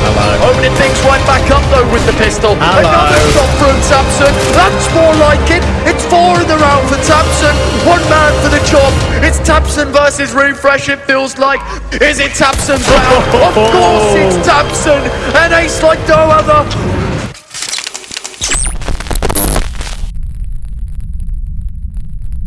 opening things right back up though with the pistol. Hello. Another shot from Tapson. That's more like it. It's four in the round for Tapson. One man for the chop. It's Tapson versus Refresh, it feels like. Is it Tapson's round? Of course it's Tapson. An ace like no other.